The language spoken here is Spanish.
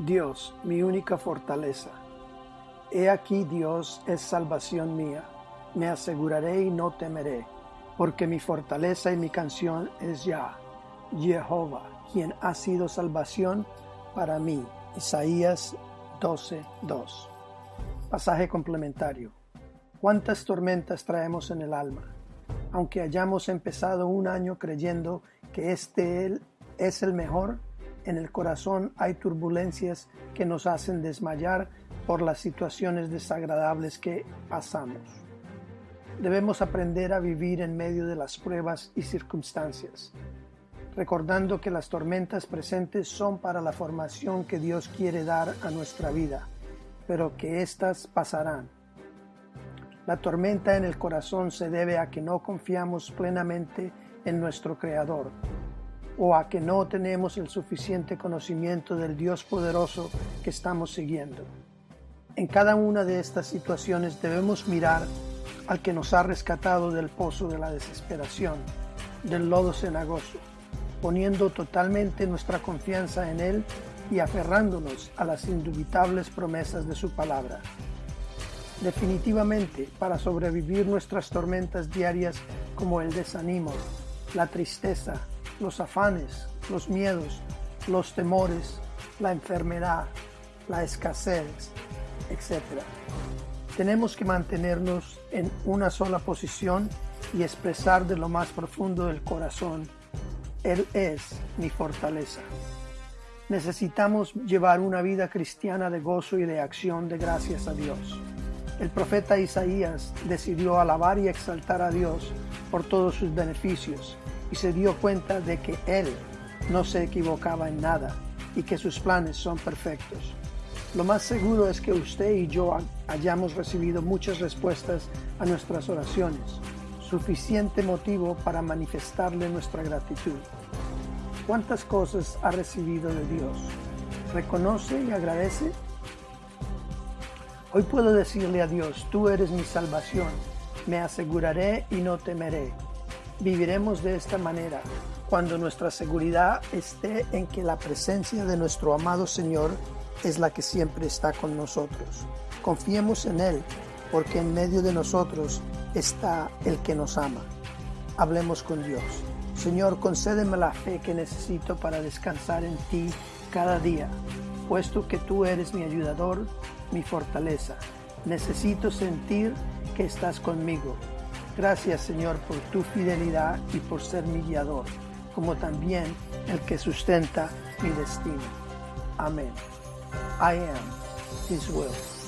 Dios, mi única fortaleza. He aquí Dios es salvación mía. Me aseguraré y no temeré, porque mi fortaleza y mi canción es ya, Jehová, quien ha sido salvación para mí. Isaías 12:2. Pasaje complementario. ¿Cuántas tormentas traemos en el alma? Aunque hayamos empezado un año creyendo que este es el mejor, en el corazón hay turbulencias que nos hacen desmayar por las situaciones desagradables que pasamos. Debemos aprender a vivir en medio de las pruebas y circunstancias, recordando que las tormentas presentes son para la formación que Dios quiere dar a nuestra vida, pero que éstas pasarán. La tormenta en el corazón se debe a que no confiamos plenamente en nuestro Creador, o a que no tenemos el suficiente conocimiento del Dios poderoso que estamos siguiendo. En cada una de estas situaciones debemos mirar al que nos ha rescatado del pozo de la desesperación, del lodo cenagoso, poniendo totalmente nuestra confianza en Él y aferrándonos a las indubitables promesas de su palabra. Definitivamente, para sobrevivir nuestras tormentas diarias como el desánimo, la tristeza, los afanes, los miedos, los temores, la enfermedad, la escasez, etc. Tenemos que mantenernos en una sola posición y expresar de lo más profundo del corazón, Él es mi fortaleza. Necesitamos llevar una vida cristiana de gozo y de acción de gracias a Dios. El profeta Isaías decidió alabar y exaltar a Dios por todos sus beneficios y se dio cuenta de que Él no se equivocaba en nada y que sus planes son perfectos. Lo más seguro es que usted y yo hayamos recibido muchas respuestas a nuestras oraciones, suficiente motivo para manifestarle nuestra gratitud. ¿Cuántas cosas ha recibido de Dios? ¿Reconoce y agradece? Hoy puedo decirle a Dios, tú eres mi salvación, me aseguraré y no temeré Viviremos de esta manera cuando nuestra seguridad esté en que la presencia de nuestro amado Señor es la que siempre está con nosotros. Confiemos en Él, porque en medio de nosotros está el que nos ama. Hablemos con Dios. Señor, concédeme la fe que necesito para descansar en ti cada día, puesto que tú eres mi ayudador, mi fortaleza. Necesito sentir que estás conmigo Gracias Señor por tu fidelidad y por ser mi guiador, como también el que sustenta mi destino. Amén. I am His will.